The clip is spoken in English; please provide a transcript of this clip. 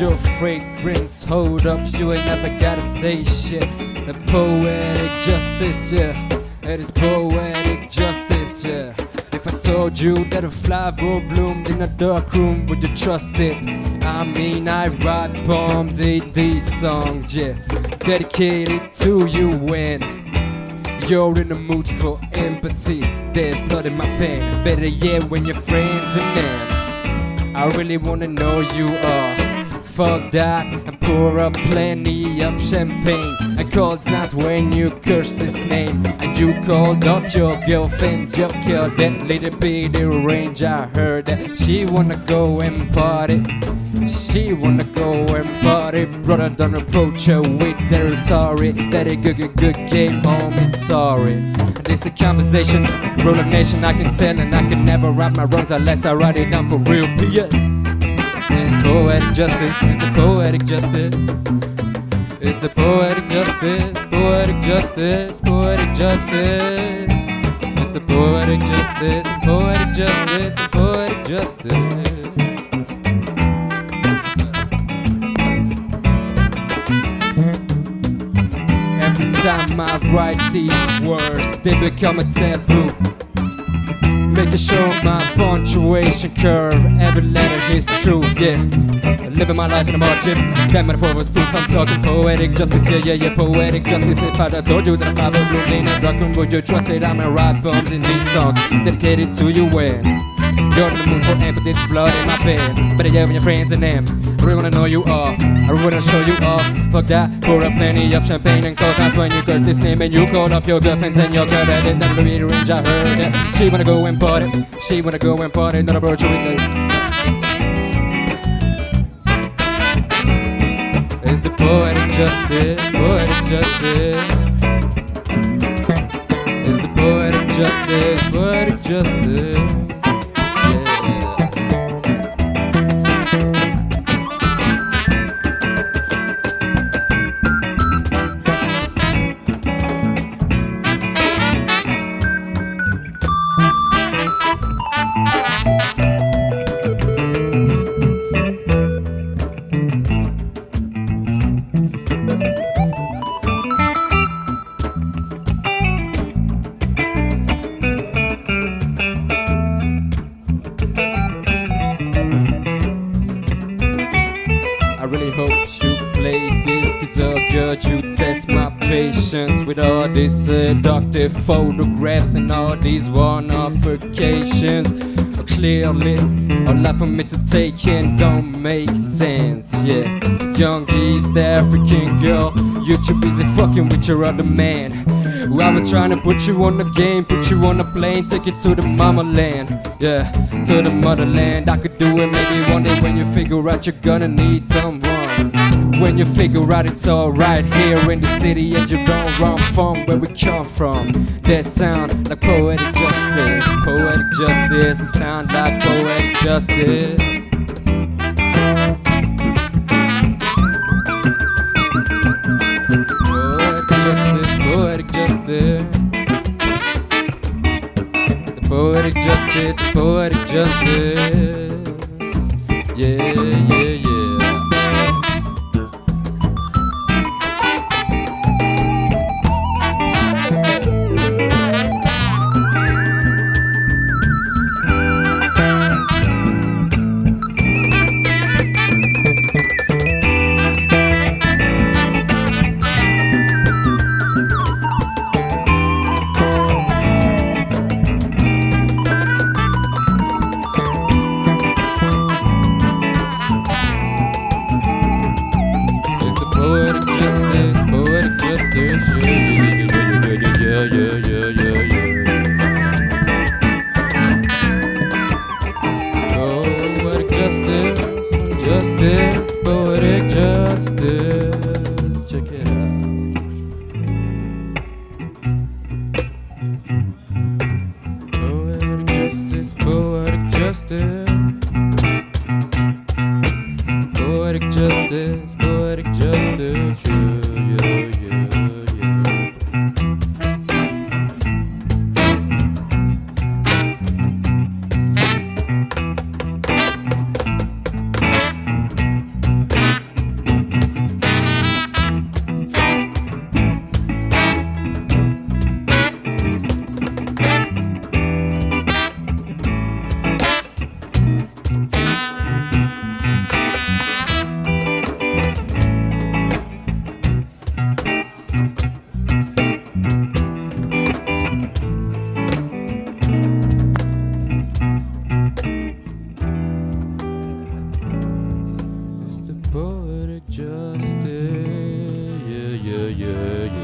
your fragrance. Hold up, you ain't never gotta say shit. The poetic justice, yeah. It is poetic justice, yeah. If I told you that a flower bloomed in a dark room, would you trust it? I mean, I write poems in these songs, yeah. Dedicated to you when you're in the mood for empathy. There's blood in my pen, better yet when you're friends and them. I really wanna know you are. Fuck that and pour up plenty of champagne. And cold nights when you cursed his name. And you called up your girlfriend's your girl. That little bitty range, I heard that she wanna go and party. She wanna go and party. Brother, don't approach her with territory. That a good, good, good game, home is sorry. This a conversation, rule of nation, I can tell, and I can never right my wrongs unless I write it down for real. P.S. Poetic justice, it's the poetic justice. It's the poetic justice, poetic justice, poetic justice. It's the poetic justice, poetic justice, poetic justice. Every time I write these words, they become a taboo. Making show my punctuation curve, every letter is true, yeah. Living my life in a margin, that metaphor was proof. I'm talking poetic justice, yeah, yeah, yeah, poetic justice. If I'd have told you that I were bloomed in a dark room, would you trust it? I'm gonna write poems in these songs, dedicated to you when you're in the mood for empathy, blood in my bed. Better yeah, when your friends and them. I really wanna know you are, I really wanna show you off. Fuck that, pour up plenty of champagne and cold nights when you curse this name and you call up your girlfriends and your girl that didn't have the range. I heard that she wanna go and party, she wanna go and party, not approach you with the. It's the poetic justice, poetic justice. It's the poetic justice, poetic justice. Cause I'll judge you test my patience With all these seductive photographs And all these one-off occasions oh, Clearly, a lot for me to take in don't make sense Yeah, young East African girl You too busy fucking with your other man was trying to put you on the game, put you on a plane, take you to the mama land. Yeah, to the motherland. I could do it maybe one day when you figure out you're gonna need someone. When you figure out it's alright here in the city and you don't run from where we come from. That sound like poetic justice, poetic justice. It sound like poetic justice. Poetic justice, poetic justice. Yeah, yeah. justice. It's the poetic justice. yeah, yeah.